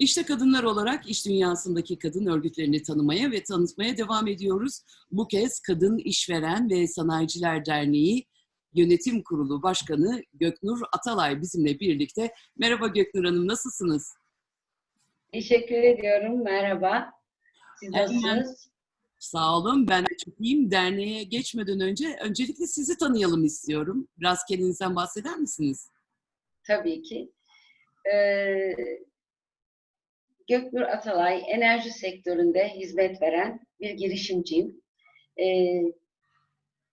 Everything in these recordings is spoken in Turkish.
İşte kadınlar olarak iş dünyasındaki kadın örgütlerini tanımaya ve tanıtmaya devam ediyoruz. Bu kez Kadın İşveren ve Sanayiciler Derneği Yönetim Kurulu Başkanı Göknur Atalay bizimle birlikte. Merhaba Göknur Hanım, nasılsınız? Teşekkür ediyorum. Merhaba. Siz nasılsınız? Sağ olun, ben de çok iyiyim. Derneğe geçmeden önce öncelikle sizi tanıyalım istiyorum. Biraz kendinizden bahseder misiniz? Tabii ki. Ee, Göknur Atalay, enerji sektöründe hizmet veren bir girişimciyim. Ee,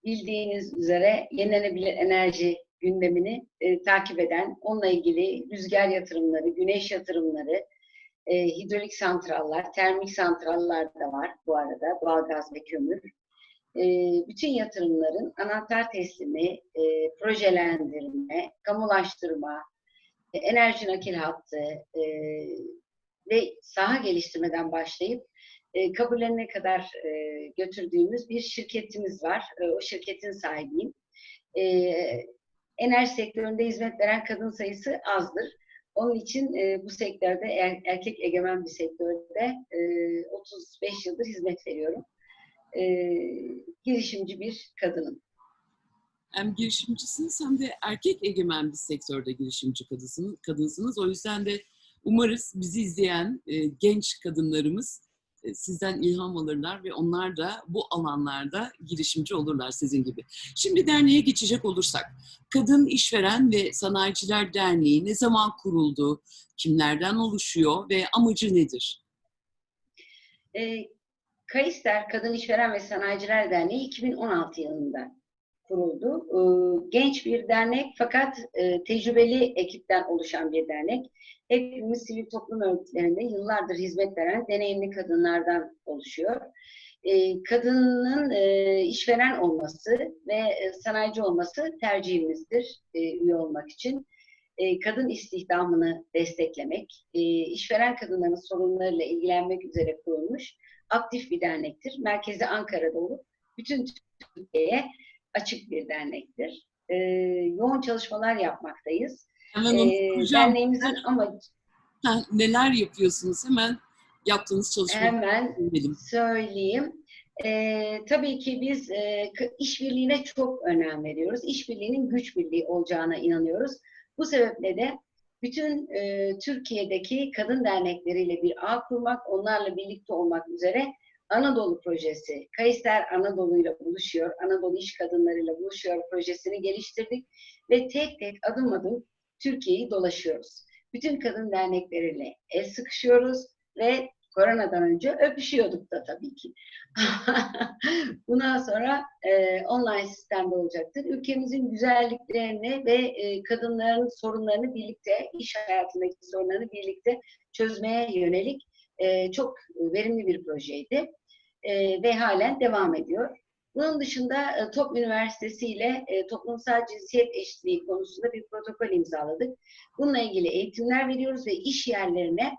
bildiğiniz üzere yenilenebilir enerji gündemini e, takip eden, onunla ilgili rüzgar yatırımları, güneş yatırımları, e, hidrolik santrallar, termik santrallar da var bu arada, doğalgaz ve kömür. E, bütün yatırımların anahtar teslimi, e, projelendirme, kamulaştırma, e, enerji nakil hattı e, ve saha geliştirmeden başlayıp e, kabullerine kadar e, götürdüğümüz bir şirketimiz var. E, o şirketin sahibiyim. E, enerji sektöründe hizmet veren kadın sayısı azdır. Onun için e, bu sektörde er, erkek egemen bir sektörde e, 35 yıldır hizmet veriyorum. E, girişimci bir kadınım. Hem girişimcisiniz hem de erkek egemen bir sektörde girişimci kadınsınız. kadınsınız. O yüzden de umarız bizi izleyen e, genç kadınlarımız e, sizden ilham alırlar ve onlar da bu alanlarda girişimci olurlar sizin gibi. Şimdi derneğe geçecek olursak, Kadın İşveren ve Sanayiciler Derneği ne zaman kuruldu, kimlerden oluşuyor ve amacı nedir? E, Kayıster Kadın İşveren ve Sanayiciler Derneği 2016 yılında kuruldu. E, genç bir dernek fakat e, tecrübeli ekipten oluşan bir dernek. Hepimiz sivil toplum örgütlerinde yıllardır hizmet veren deneyimli kadınlardan oluşuyor. E, kadının e, işveren olması ve e, sanayici olması tercihimizdir e, üye olmak için. E, kadın istihdamını desteklemek, işveren kadınların sorunlarıyla ilgilenmek üzere kurulmuş aktif bir dernektir. Merkezi Ankara'da olup bütün Türkiye'ye açık bir dernektir. Yoğun çalışmalar yapmaktayız. Hemen onu E, soracağım. derneğimizin amacı Ha, neler yapıyorsunuz? Hemen yaptığınız çalışmaları hemen dinleyelim. söyleyeyim. Ee, tabii ki biz e, işbirliğine çok önem veriyoruz. İşbirliğinin güç birliği olacağına inanıyoruz. Bu sebeple de bütün e, Türkiye'deki kadın dernekleriyle bir ağ kurmak, onlarla birlikte olmak üzere Anadolu projesi, Kayser Anadolu'yla buluşuyor, Anadolu iş kadınlarıyla buluşuyor projesini geliştirdik ve tek tek adım adım Türkiye'yi dolaşıyoruz. Bütün kadın dernekleriyle el sıkışıyoruz ve koronadan önce öpüşüyorduk da tabii ki. Bundan sonra e, online sistemde olacaktır. Ülkemizin güzelliklerini ve e, kadınların sorunlarını birlikte, iş hayatındaki sorunlarını birlikte çözmeye yönelik e, çok verimli bir projeydi. E, ve halen devam ediyor. Bunun dışında e, Top Üniversitesi ile e, toplumsal cinsiyet eşitliği konusunda bir protokol imzaladık. Bununla ilgili eğitimler veriyoruz ve iş yerlerine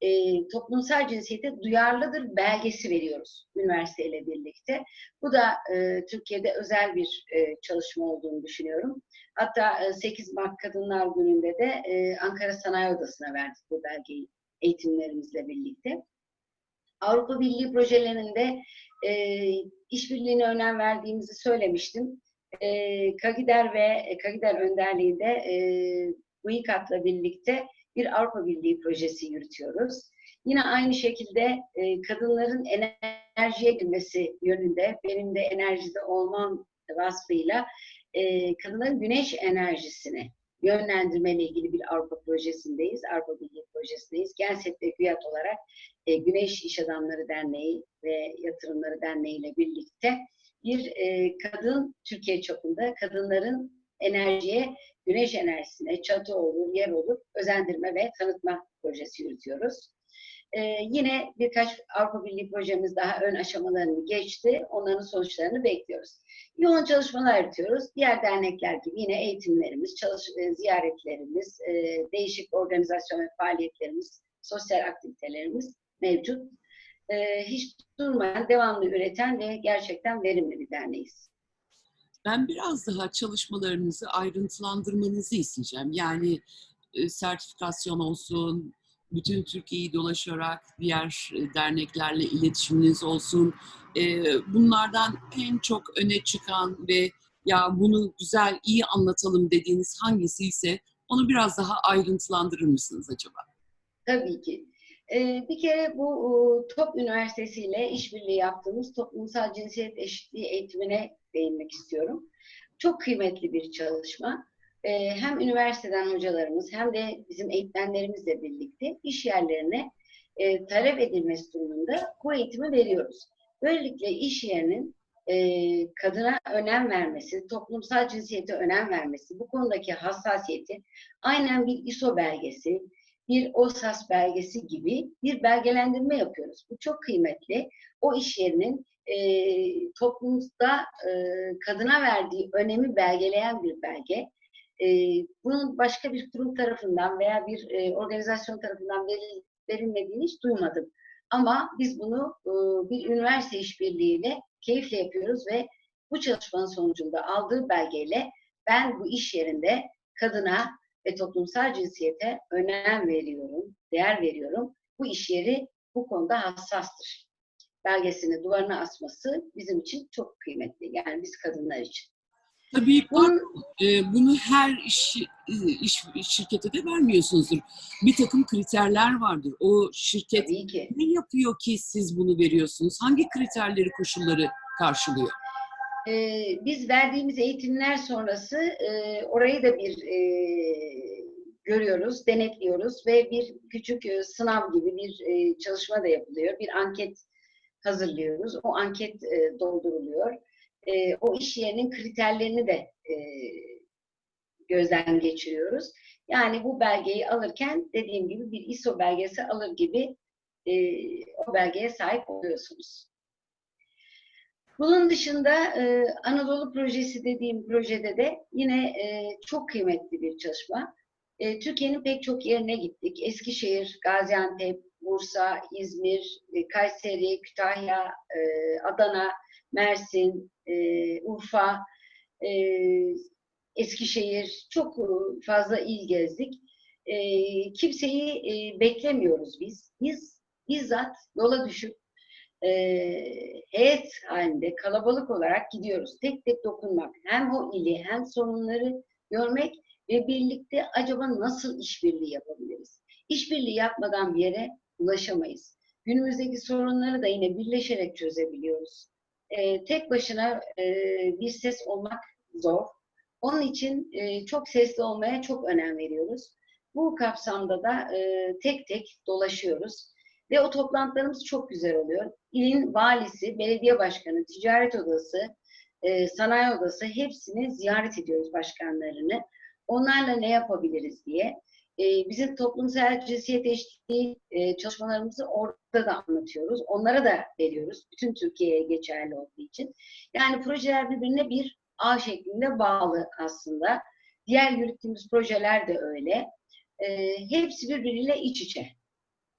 e, toplumsal cinsiyete duyarlıdır belgesi veriyoruz üniversiteyle birlikte. Bu da e, Türkiye'de özel bir e, çalışma olduğunu düşünüyorum. Hatta e, 8 Mart Kadınlar Günü'nde de e, Ankara Sanayi Odası'na verdik bu belgeyi eğitimlerimizle birlikte. Avrupa Birliği projelerinde e, işbirliğine önem verdiğimizi söylemiştim. E, Kagider ve Kagider önderliğinde e, UİKAT'la birlikte bir Avrupa Birliği projesi yürütüyoruz. Yine aynı şekilde e, kadınların enerjiye girmesi yönünde, benim de enerjide olmam vasfıyla e, kadınların güneş enerjisini yönlendirmeyle ilgili bir Avrupa projesindeyiz, Avrupa Birliği projesindeyiz. Genset ve GÜYAT olarak e, Güneş İş Adamları Derneği ve Yatırımları Derneği ile birlikte bir e, kadın Türkiye çapında kadınların enerjiye, güneş enerjisine, çatı olur, yer olur, özendirme ve tanıtma projesi yürütüyoruz. E, yine birkaç Avrupa Birliği projemiz daha ön aşamalarını geçti. Onların sonuçlarını bekliyoruz. Yoğun çalışmalar yürütüyoruz. Diğer dernekler gibi yine eğitimlerimiz, çalış, e, ziyaretlerimiz, e, değişik organizasyon ve faaliyetlerimiz, sosyal aktivitelerimiz mevcut. E, hiç durmayan, devamlı üreten ve gerçekten verimli bir derneğiz. Ben biraz daha çalışmalarınızı ayrıntılandırmanızı isteyeceğim. Yani e, sertifikasyon olsun, bütün Türkiye'yi dolaşarak diğer e, derneklerle iletişiminiz olsun. E, bunlardan en çok öne çıkan ve ya bunu güzel, iyi anlatalım dediğiniz hangisi ise onu biraz daha ayrıntılandırır mısınız acaba? Tabii ki. Ee, bir kere bu TOP Üniversitesi ile işbirliği yaptığımız toplumsal cinsiyet eşitliği eğitimine değinmek istiyorum. Çok kıymetli bir çalışma. Ee, hem üniversiteden hocalarımız hem de bizim eğitmenlerimizle birlikte iş yerlerine e, talep edilmesi durumunda bu eğitimi veriyoruz. Böylelikle iş yerinin e, kadına önem vermesi, toplumsal cinsiyete önem vermesi, bu konudaki hassasiyeti aynen bir ISO belgesi, bir OSAS belgesi gibi bir belgelendirme yapıyoruz. Bu çok kıymetli. O iş yerinin e, toplumda e, kadına verdiği önemi belgeleyen bir belge. E, bunun başka bir kurum tarafından veya bir e, organizasyon tarafından veril, verilmediğini hiç duymadım. Ama biz bunu e, bir üniversite işbirliğiyle keyifle yapıyoruz ve bu çalışmanın sonucunda aldığı belgeyle ben bu iş yerinde kadına ve toplumsal cinsiyete önem veriyorum, değer veriyorum. Bu iş yeri bu konuda hassastır. Belgesini duvarına asması bizim için çok kıymetli. Yani biz kadınlar için. Tabii Bunun, e, bunu her iş, iş şirkete de vermiyorsunuzdur. Bir takım kriterler vardır. O şirket ki. ne yapıyor ki siz bunu veriyorsunuz? Hangi kriterleri, koşulları karşılıyor? Ee, biz verdiğimiz eğitimler sonrası e, orayı da bir e, görüyoruz, denetliyoruz ve bir küçük e, sınav gibi bir e, çalışma da yapılıyor. Bir anket hazırlıyoruz. O anket e, dolduruluyor. E, o iş yerinin kriterlerini de e, gözden geçiriyoruz. Yani bu belgeyi alırken dediğim gibi bir ISO belgesi alır gibi e, o belgeye sahip oluyorsunuz. Bunun dışında e, Anadolu Projesi dediğim projede de yine e, çok kıymetli bir çalışma. E, Türkiye'nin pek çok yerine gittik. Eskişehir, Gaziantep, Bursa, İzmir, e, Kayseri, Kütahya, e, Adana, Mersin, e, Urfa, e, Eskişehir çok fazla il gezdik. E, kimseyi e, beklemiyoruz biz. Biz bizzat yola düşüp e, heyet halinde kalabalık olarak gidiyoruz. Tek tek dokunmak. Hem o ili hem sorunları görmek ve birlikte acaba nasıl işbirliği yapabiliriz? İşbirliği yapmadan bir yere ulaşamayız. Günümüzdeki sorunları da yine birleşerek çözebiliyoruz. E, tek başına e, bir ses olmak zor. Onun için e, çok sesli olmaya çok önem veriyoruz. Bu kapsamda da e, tek tek dolaşıyoruz. Ve o toplantılarımız çok güzel oluyor. İlin valisi, belediye başkanı, ticaret odası, e, sanayi odası hepsini ziyaret ediyoruz başkanlarını. Onlarla ne yapabiliriz diye. E, bizim toplumsal cinsiyet eşitliği e, çalışmalarımızı orada da anlatıyoruz. Onlara da veriyoruz. Bütün Türkiye'ye geçerli olduğu için. Yani projeler birbirine bir ağ şeklinde bağlı aslında. Diğer yürüttüğümüz projeler de öyle. E, hepsi birbiriyle iç içe.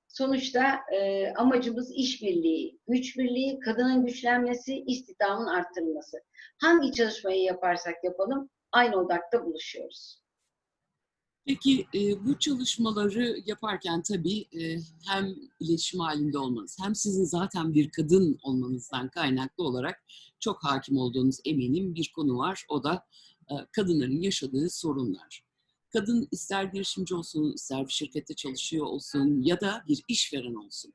Sonuçta e, amacımız işbirliği, güç birliği, kadının güçlenmesi, istihdamın arttırılması. Hangi çalışmayı yaparsak yapalım aynı odakta buluşuyoruz. Peki e, bu çalışmaları yaparken tabii e, hem iletişim halinde olmanız hem sizin zaten bir kadın olmanızdan kaynaklı olarak çok hakim olduğunuz eminim bir konu var. O da e, kadınların yaşadığı sorunlar. Kadın ister girişimci olsun, ister bir şirkette çalışıyor olsun ya da bir işveren olsun.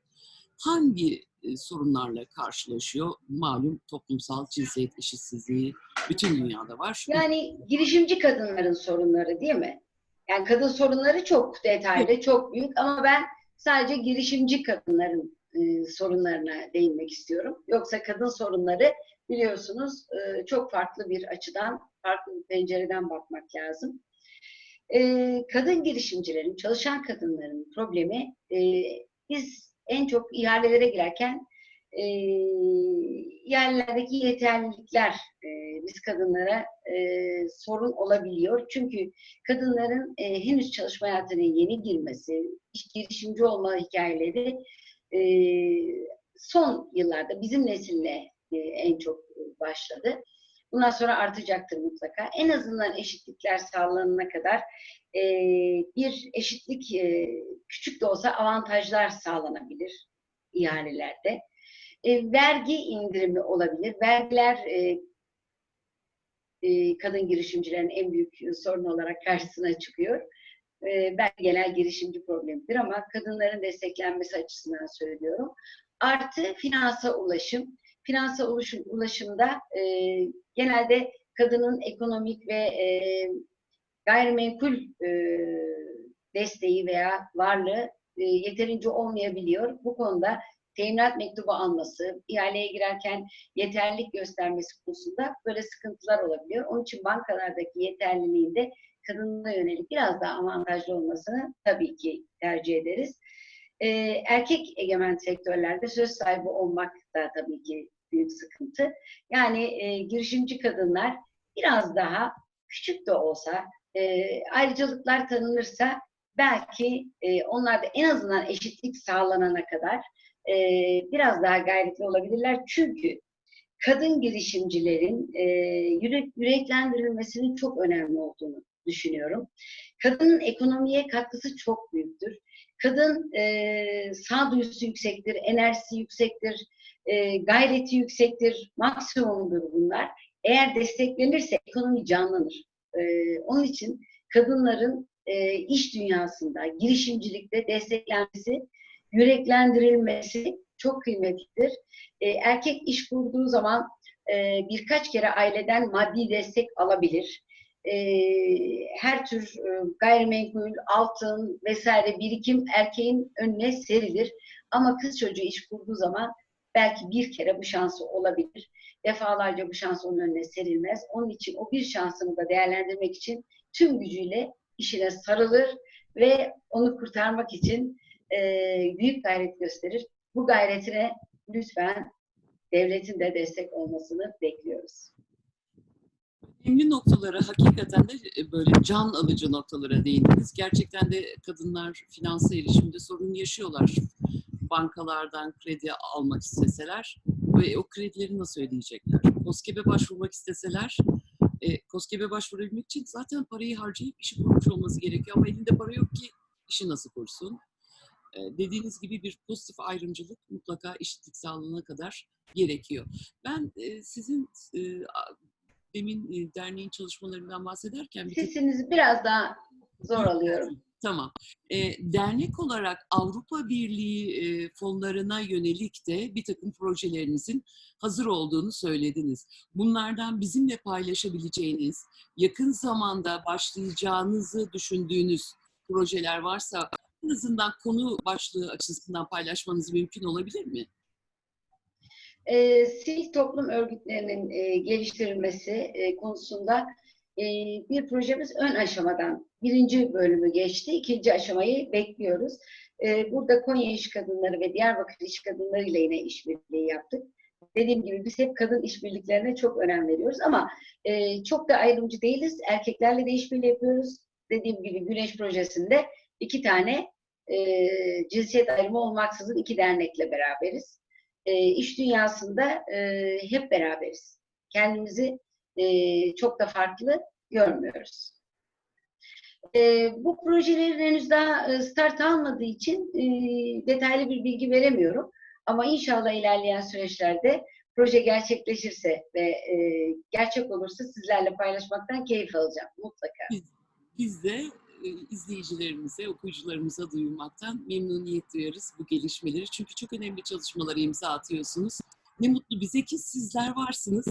Hangi e, sorunlarla karşılaşıyor? Malum toplumsal cinsiyet eşitsizliği bütün dünyada var. Yani girişimci kadınların sorunları değil mi? Yani kadın sorunları çok detaylı, çok büyük ama ben sadece girişimci kadınların e, sorunlarına değinmek istiyorum. Yoksa kadın sorunları biliyorsunuz e, çok farklı bir açıdan, farklı bir pencereden bakmak lazım. E, kadın girişimcilerin, çalışan kadınların problemi e, biz en çok ihalelere girerken e, yerlerdeki yeterlilikler e, biz kadınlara e, sorun olabiliyor. Çünkü kadınların e, henüz çalışma hayatına yeni girmesi, iş girişimci olma hikayeleri e, son yıllarda bizim nesille e, en çok başladı. Bundan sonra artacaktır mutlaka. En azından eşitlikler sağlanana kadar e, bir eşitlik e, küçük de olsa avantajlar sağlanabilir ihalelerde. E, vergi indirimi olabilir. Vergiler e, e, kadın girişimcilerin en büyük sorun olarak karşısına çıkıyor. E, ben genel girişimci problemidir ama kadınların desteklenmesi açısından söylüyorum. Artı finansa ulaşım. Finansa ulaşım, ulaşımda e, genelde kadının ekonomik ve e, gayrimenkul e, desteği veya varlığı e, yeterince olmayabiliyor. Bu konuda teminat mektubu alması, ihaleye girerken yeterlilik göstermesi konusunda böyle sıkıntılar olabiliyor. Onun için bankalardaki yeterliliğinde kadınlara yönelik biraz daha avantajlı olmasını tabii ki tercih ederiz. Ee, erkek egemen sektörlerde söz sahibi olmak da tabii ki büyük sıkıntı. Yani e, girişimci kadınlar biraz daha küçük de olsa e, ayrıcalıklar tanınırsa belki e, onlarda en azından eşitlik sağlanana kadar e, biraz daha gayretli olabilirler. Çünkü kadın girişimcilerin e, yürek, yüreklendirilmesinin çok önemli olduğunu düşünüyorum. Kadının ekonomiye katkısı çok büyüktür. Kadın e, sağduyusu yüksektir, enerjisi yüksektir, e, gayreti yüksektir, maksimumdur bunlar. Eğer desteklenirse ekonomi canlanır. E, onun için kadınların e, iş dünyasında, girişimcilikte desteklenmesi, yüreklendirilmesi çok kıymetlidir. E, erkek iş kurduğu zaman e, birkaç kere aileden maddi destek alabilir. E, her tür e, gayrimenkul, altın vesaire birikim erkeğin önüne serilir. Ama kız çocuğu iş kurduğu zaman belki bir kere bu şansı olabilir. Defalarca bu şans onun önüne serilmez. Onun için o bir şansını da değerlendirmek için tüm gücüyle işine sarılır ve onu kurtarmak için e, büyük gayret gösterir. Bu gayretine lütfen devletin de destek olmasını bekliyoruz. Önemli noktalara hakikaten de e, böyle can alıcı noktalara değindiniz. Gerçekten de kadınlar finansa erişimde sorun yaşıyorlar. Bankalardan kredi almak isteseler ve o kredileri nasıl ödeyecekler? KOSGEB'e başvurmak isteseler e, KOSGEB'e başvurabilmek için zaten parayı harcayıp işi kurmuş olması gerekiyor ama elinde para yok ki işi nasıl kursun? Dediğiniz gibi bir pozitif ayrımcılık mutlaka eşitlik sağlanana kadar gerekiyor. Ben sizin demin derneğin çalışmalarından bahsederken... Bir Sesinizi biraz daha zor alıyorum. Tamam. E, dernek olarak Avrupa Birliği e, fonlarına yönelik de bir takım projelerinizin hazır olduğunu söylediniz. Bunlardan bizimle paylaşabileceğiniz, yakın zamanda başlayacağınızı düşündüğünüz projeler varsa en azından konu başlığı açısından paylaşmanız mümkün olabilir mi? E, sivil toplum örgütlerinin e, geliştirilmesi e, konusunda e, bir projemiz ön aşamadan birinci bölümü geçti. ikinci aşamayı bekliyoruz. E, burada Konya İş Kadınları ve Diyarbakır İş Kadınları ile yine işbirliği yaptık. Dediğim gibi biz hep kadın işbirliklerine çok önem veriyoruz ama e, çok da ayrımcı değiliz. Erkeklerle de işbirliği yapıyoruz. Dediğim gibi Güneş Projesi'nde iki tane e, cinsiyet ayrımı olmaksızın iki dernekle beraberiz. E, iş dünyasında e, hep beraberiz. Kendimizi e, çok da farklı görmüyoruz. E, bu projelerin henüz daha start almadığı için e, detaylı bir bilgi veremiyorum. Ama inşallah ilerleyen süreçlerde proje gerçekleşirse ve e, gerçek olursa sizlerle paylaşmaktan keyif alacağım mutlaka. Biz, biz de e, izleyicilerimize, okuyucularımıza duyurmaktan memnuniyet duyarız bu gelişmeleri. Çünkü çok önemli çalışmalara imza atıyorsunuz. Ne mutlu bize ki sizler varsınız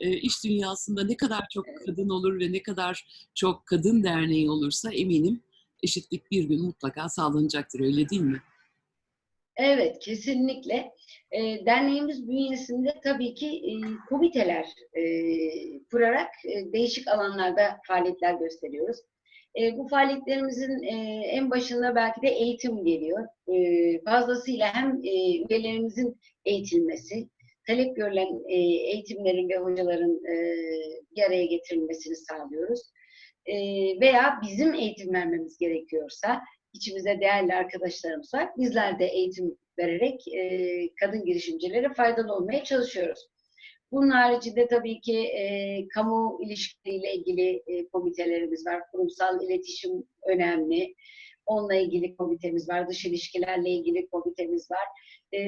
e, iş dünyasında ne kadar çok kadın olur ve ne kadar çok kadın derneği olursa eminim eşitlik bir gün mutlaka sağlanacaktır. Öyle değil mi? Evet, kesinlikle. E, derneğimiz bünyesinde tabii ki e, komiteler e, kurarak e, değişik alanlarda faaliyetler gösteriyoruz. E, bu faaliyetlerimizin e, en başında belki de eğitim geliyor. E, fazlasıyla hem e, üyelerimizin eğitilmesi, talep görülen e, eğitimlerin ve hocaların e, bir araya getirilmesini sağlıyoruz. E, veya bizim eğitim vermemiz gerekiyorsa, içimizde değerli arkadaşlarımız var, bizler de eğitim vererek e, kadın girişimcilere faydalı olmaya çalışıyoruz. Bunun haricinde tabii ki e, kamu ilişkileriyle ilgili e, komitelerimiz var. Kurumsal iletişim önemli. Onunla ilgili komitemiz var. Dış ilişkilerle ilgili komitemiz var. E,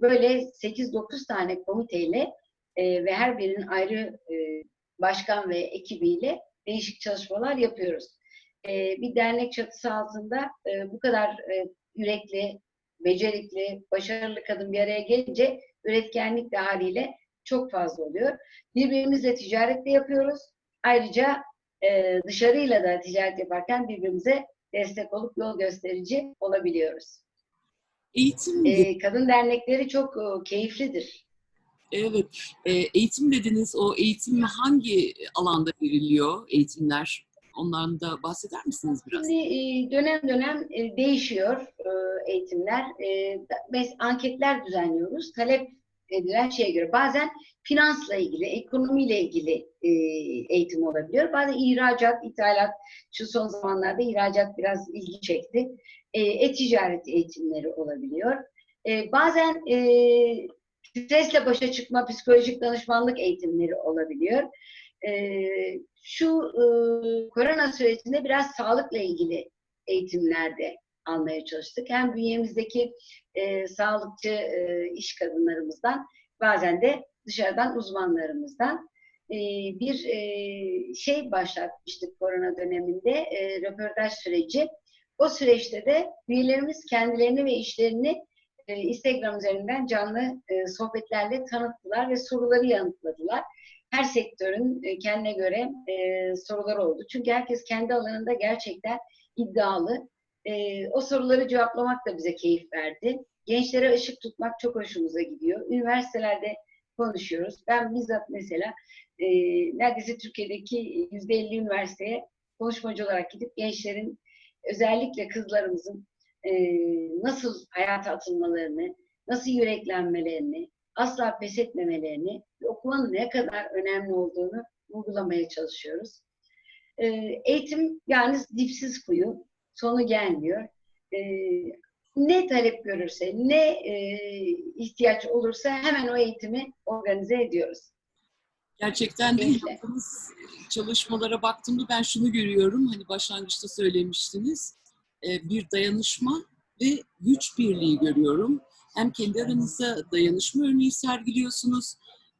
böyle 8-9 tane komiteyle e, ve her birinin ayrı e, başkan ve ekibiyle değişik çalışmalar yapıyoruz. E, bir dernek çatısı altında e, bu kadar e, yürekli, becerikli, başarılı kadın bir araya gelince üretkenlik de haliyle çok fazla oluyor. Birbirimizle ticaret de yapıyoruz. Ayrıca e, dışarıyla da ticaret yaparken birbirimize destek olup yol gösterici olabiliyoruz. Eğitim, E, kadın dernekleri çok e, keyiflidir. evet, e, eğitim dediniz. O eğitim hangi alanda veriliyor eğitimler? Ondan da bahseder misiniz biraz? Şimdi e, dönem dönem e, değişiyor e, eğitimler. Mes- anketler düzenliyoruz. Talep edilen şeye göre. Bazen finansla ilgili, ekonomiyle ilgili eğitim olabiliyor. Bazen ihracat, ithalat. Şu son zamanlarda ihracat biraz ilgi çekti. E-ticaret eğitimleri olabiliyor. Bazen stresle başa çıkma, psikolojik danışmanlık eğitimleri olabiliyor. E, şu e, korona sürecinde biraz sağlıkla ilgili eğitimlerde almaya çalıştık. Hem bünyemizdeki e, sağlıkçı e, iş kadınlarımızdan bazen de dışarıdan uzmanlarımızdan e, bir e, şey başlatmıştık korona döneminde e, röportaj süreci. O süreçte de üyelerimiz kendilerini ve işlerini e, Instagram üzerinden canlı e, sohbetlerle tanıttılar ve soruları yanıtladılar her sektörün e, kendine göre e, soruları oldu. Çünkü herkes kendi alanında gerçekten iddialı. E, o soruları cevaplamak da bize keyif verdi. Gençlere ışık tutmak çok hoşumuza gidiyor. Üniversitelerde konuşuyoruz. Ben bizzat mesela e, neredeyse Türkiye'deki yüzde elli üniversiteye konuşmacı olarak gidip gençlerin özellikle kızlarımızın e, nasıl hayata atılmalarını, nasıl yüreklenmelerini, asla pes etmemelerini, okumanın ne kadar önemli olduğunu vurgulamaya çalışıyoruz. Ee, eğitim yani dipsiz kuyu, sonu gelmiyor. Ee, ne talep görürse, ne e, ihtiyaç olursa hemen o eğitimi organize ediyoruz. Gerçekten de yaptığınız çalışmalara baktığımda ben şunu görüyorum. Hani başlangıçta söylemiştiniz. e, Bir dayanışma ve güç birliği görüyorum. Hem kendi aranızda dayanışma örneği sergiliyorsunuz,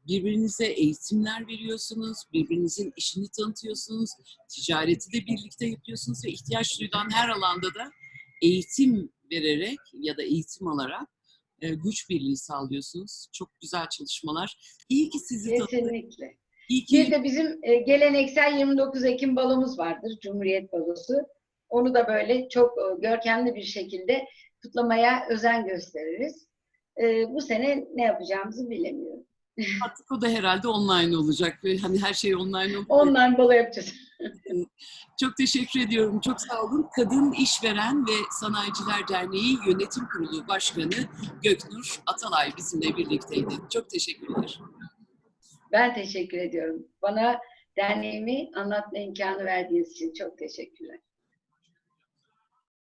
birbirinize eğitimler veriyorsunuz, birbirinizin işini tanıtıyorsunuz, ticareti de birlikte yapıyorsunuz ve ihtiyaç duyulan her alanda da eğitim vererek ya da eğitim alarak e, güç birliği sağlıyorsunuz. Çok güzel çalışmalar. İyi ki sizi tanıdık. Kesinlikle. İyi ki Bir de bizim e, geleneksel 29 Ekim balomuz vardır, Cumhuriyet balosu. Onu da böyle çok e, görkemli bir şekilde kutlamaya özen gösteririz. E, bu sene ne yapacağımızı bilemiyorum. artık o da herhalde online olacak hani her şey online olacak. Online balo yapacağız. Çok teşekkür ediyorum. Çok sağ olun. Kadın İşveren ve Sanayiciler Derneği Yönetim Kurulu Başkanı Göknur Atalay bizimle birlikteydi. Çok teşekkürler. Ben teşekkür ediyorum. Bana derneğimi anlatma imkanı verdiğiniz için çok teşekkürler.